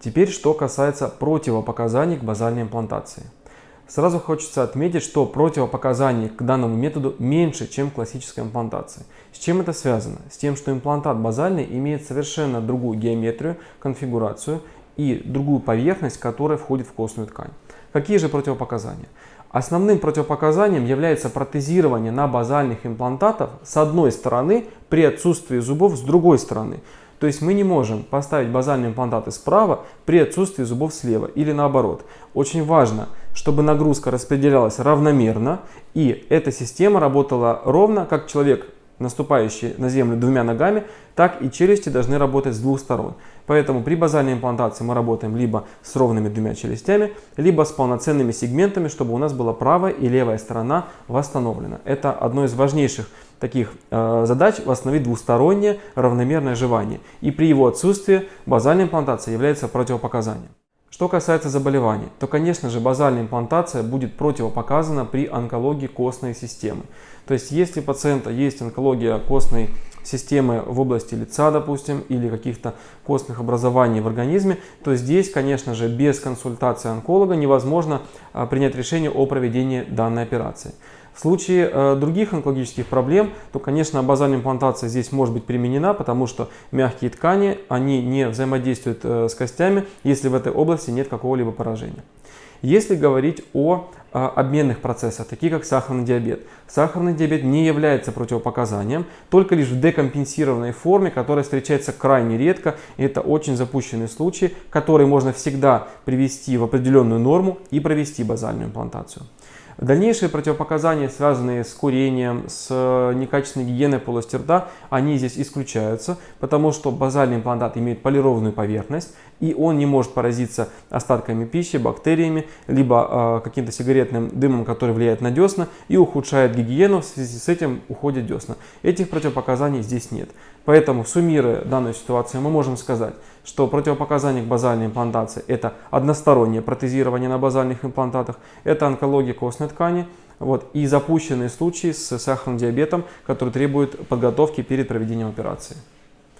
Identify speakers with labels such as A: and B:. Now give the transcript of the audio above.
A: Теперь, что касается противопоказаний к базальной имплантации. Сразу хочется отметить, что противопоказаний к данному методу меньше, чем классической имплантации. С чем это связано? С тем, что имплантат базальный имеет совершенно другую геометрию, конфигурацию и другую поверхность, которая входит в костную ткань. Какие же противопоказания? Основным противопоказанием является протезирование на базальных имплантатах с одной стороны при отсутствии зубов с другой стороны. То есть мы не можем поставить базальные имплантаты справа при отсутствии зубов слева или наоборот. Очень важно, чтобы нагрузка распределялась равномерно и эта система работала ровно, как человек наступающий на землю двумя ногами, так и челюсти должны работать с двух сторон. Поэтому при базальной имплантации мы работаем либо с ровными двумя челюстями, либо с полноценными сегментами, чтобы у нас была правая и левая сторона восстановлена. Это одно из важнейших таких э, задач восстановить двустороннее равномерное жевание. И при его отсутствии базальная имплантация является противопоказанием. Что касается заболеваний, то, конечно же, базальная имплантация будет противопоказана при онкологии костной системы. То есть, если у пациента есть онкология костной системы в области лица, допустим, или каких-то костных образований в организме, то здесь, конечно же, без консультации онколога невозможно а, принять решение о проведении данной операции. В случае э, других онкологических проблем, то, конечно, базальная имплантация здесь может быть применена, потому что мягкие ткани, они не взаимодействуют э, с костями, если в этой области нет какого-либо поражения. Если говорить о обменных процессах, такие как сахарный диабет. Сахарный диабет не является противопоказанием, только лишь в декомпенсированной форме, которая встречается крайне редко. И это очень запущенный случай, который можно всегда привести в определенную норму и провести базальную имплантацию. Дальнейшие противопоказания, связанные с курением, с э, некачественной гигиеной полости рта, они здесь исключаются, потому что базальный имплантат имеет полированную поверхность, и он не может поразиться остатками пищи, бактериями, либо э, каким-то сигаретным дымом, который влияет на десна и ухудшает гигиену, в связи с этим уходят десна. Этих противопоказаний здесь нет. Поэтому, суммируя данную ситуацию, мы можем сказать, что противопоказания к базальной имплантации это одностороннее протезирование на базальных имплантатах, это онкология костной ткани, вот, и запущенные случаи с сахарным диабетом, которые требуют подготовки перед проведением операции.